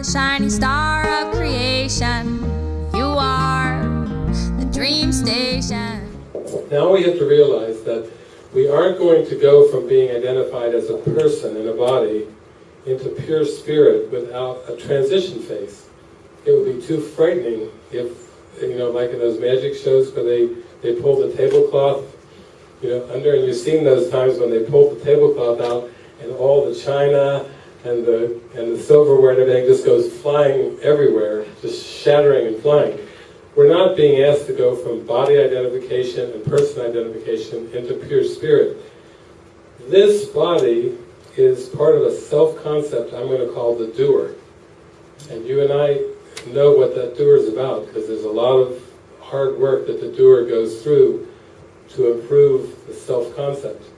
the shining star of creation. You are the dream station. Now we have to realize that we aren't going to go from being identified as a person in a body into pure spirit without a transition phase. It would be too frightening if, you know, like in those magic shows where they, they pull the tablecloth, you know, under, and you've seen those times when they pull the tablecloth out and all the china and the, and the silverware and everything just goes flying everywhere, just shattering and flying. We're not being asked to go from body identification and person identification into pure spirit. This body is part of a self-concept I'm going to call the doer. And you and I know what that doer is about because there's a lot of hard work that the doer goes through to improve the self-concept.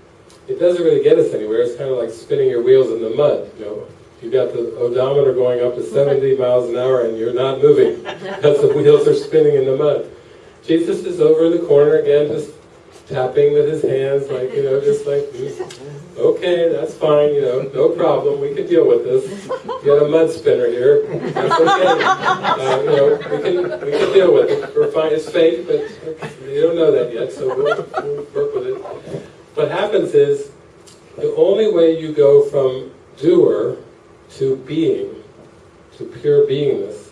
It doesn't really get us anywhere. It's kind of like spinning your wheels in the mud. You know, you've got the odometer going up to 70 miles an hour and you're not moving because the wheels are spinning in the mud. Jesus is over in the corner again, just tapping with his hands, like, you know, just like, okay, that's fine, you know, no problem, we can deal with this. You got a mud spinner here, that's okay. Uh, you know, we can, we can deal with it. We're fine, it's fake, but you don't know that yet, so we'll, we'll work. What happens is, the only way you go from doer to being, to pure beingness,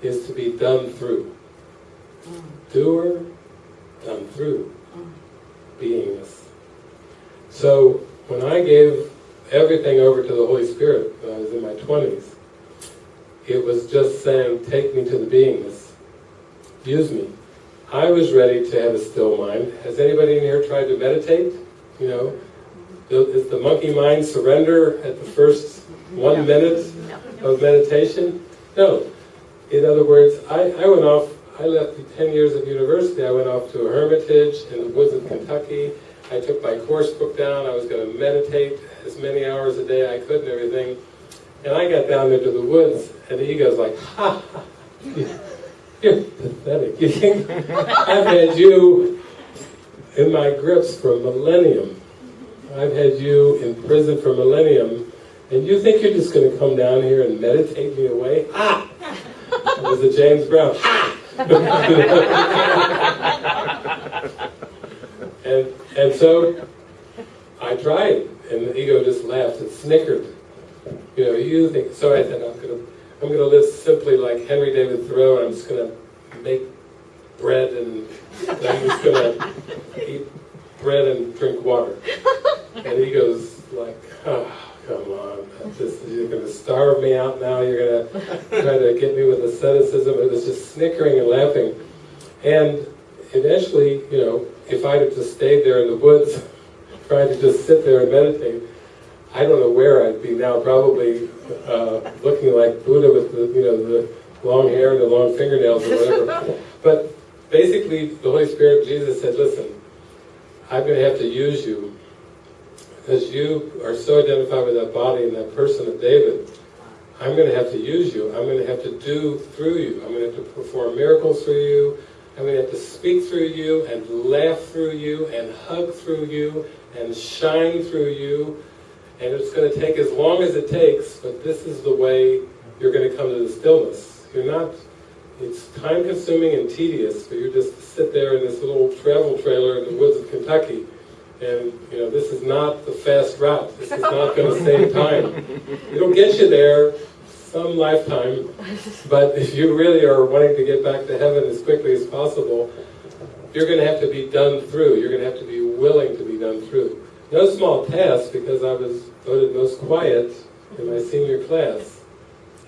is to be done through. Mm. Doer, done through mm. beingness. So when I gave everything over to the Holy Spirit when I was in my 20s, it was just saying, take me to the beingness. Use me. I was ready to have a still mind. Has anybody in here tried to meditate? You know, is the monkey mind surrender at the first one minute of meditation? No. In other words, I, I went off I left the 10 years of university, I went off to a hermitage in the woods of Kentucky. I took my course book down, I was going to meditate as many hours a day I could and everything. And I got down into the woods, and the ego's like, ha, ha you're pathetic. You think I've had you in my grips for millennium. I've had you in prison for millennium, and you think you're just going to come down here and meditate me away? Ah! It was a James Brown. Ah! and, and so I tried, and the ego just laughed and snickered. You know, you think, so I said, I'm going to I'm going to live simply like Henry David Thoreau, and I'm just going to make bread, and I'm just going to eat bread and drink water. And he goes like, oh, come on, just, you're going to starve me out now, you're going to try to get me with asceticism. It was just snickering and laughing. And eventually, you know, if I'd have just stayed there in the woods, trying to just sit there and meditate, I don't know where I'd be now, probably uh, looking like Buddha with the, you know, the long hair and the long fingernails or whatever. but basically, the Holy Spirit, Jesus said, listen, I'm going to have to use you because you are so identified with that body and that person of David, I'm going to have to use you. I'm going to have to do through you. I'm going to have to perform miracles through you. I'm going to have to speak through you and laugh through you and hug through you and shine through you. And it's going to take as long as it takes, but this is the way you're going to come to the stillness. You're not, it's time consuming and tedious, but you just to sit there in this little travel trailer in the woods of Kentucky and you know, this is not the fast route. This is not going to save time. It'll get you there some lifetime, but if you really are wanting to get back to heaven as quickly as possible, you're going to have to be done through. You're going to have to be willing to be done through. No small task, because I was voted most quiet in my senior class.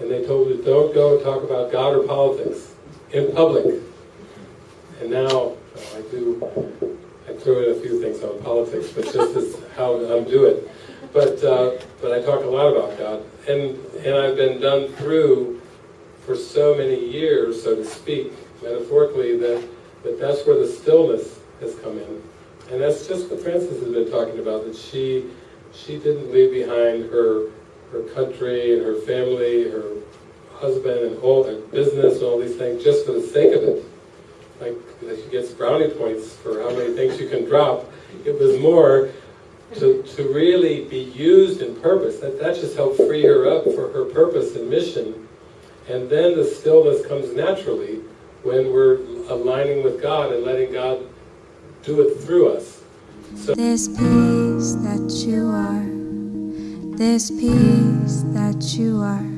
And they told me, don't go and talk about God or politics in public. And now I do I threw in a few things on politics, but just as how to undo it. But uh, but I talk a lot about God, and and I've been done through for so many years, so to speak, metaphorically, that that that's where the stillness has come in, and that's just what Frances has been talking about. That she she didn't leave behind her her country and her family, her husband and all her business and all these things just for the sake of it like she gets brownie points for how many things you can drop. It was more to, to really be used in purpose. That, that just helped free her up for her purpose and mission And then the stillness comes naturally when we're aligning with God and letting God do it through us. So This peace that you are, this peace that you are,